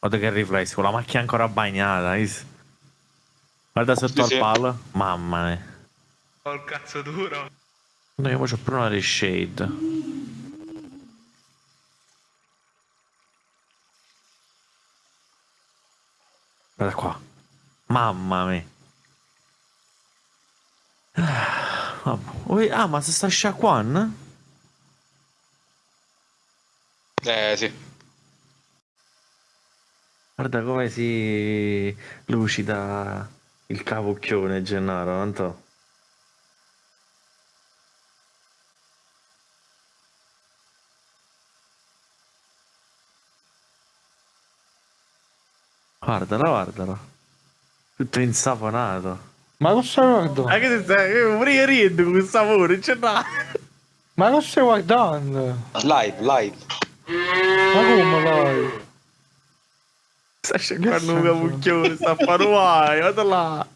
Guarda che riflesso, con la macchina ancora bagnata. is- Guarda sotto Sì, al sì. palo. Mamma mia. Ho il cazzo duro. No, io c'ho pure una reshade. Guarda qua. Mamma mia. Ah, Ah, ma se sta sciacquando? Eh sì. Guarda come si lucida il cavocchione Gennaro, tanto. Guardala, guardala. Tutto insaponato. Ma non stai guardando? Ma che stai? Pure io rido con questo sapore, c'è da. Ma non stai guardando? Live, live. Ma come vai? Sta sciacquando un cavocchione, sta a fare guai, guarda là.